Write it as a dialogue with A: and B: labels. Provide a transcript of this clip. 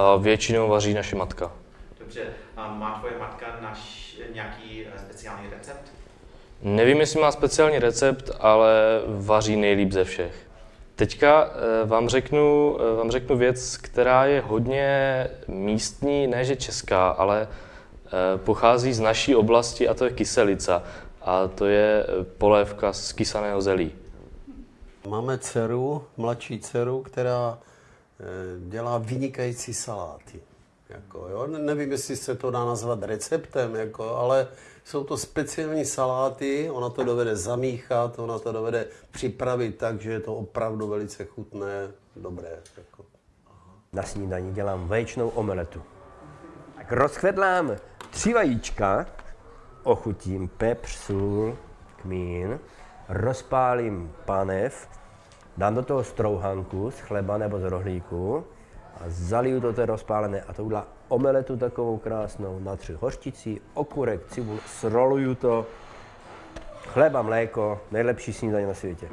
A: A většinou vaří naše matka.
B: Dobře, a má tvoje matka naš nějaký eh, speciální recept?
A: Nevím, jestli má speciální recept, ale vaří nejlíp ze všech. Teďka eh, vám řeknu, eh, vám řeknu věc, která je hodně místní, ne že česká, ale pochází z naší oblasti a to je kyselica. A to je polévka z kysaného zelí.
C: Máme dceru, mladší dceru, která dělá vynikající saláty. Jako, jo? Ne- Nevím, jestli se to dá nazvat receptem, jako, ale jsou to speciální saláty, ona to dovede zamíchat, ona to dovede připravit tak, že je to opravdu velice chutné, dobré. Jako.
D: Na snídaní dělám vaječnou omeletu. Tak rozchvedlám tři vajíčka, ochutím pepř, sůl, kmín, rozpálím panev, dám do toho strouhanku z chleba nebo z rohlíku a zaliju to té rozpálené a to udělá omeletu takovou krásnou, natři hořčicí, okurek, cibul, sroluju to, chleba, mléko, nejlepší snídaně na světě.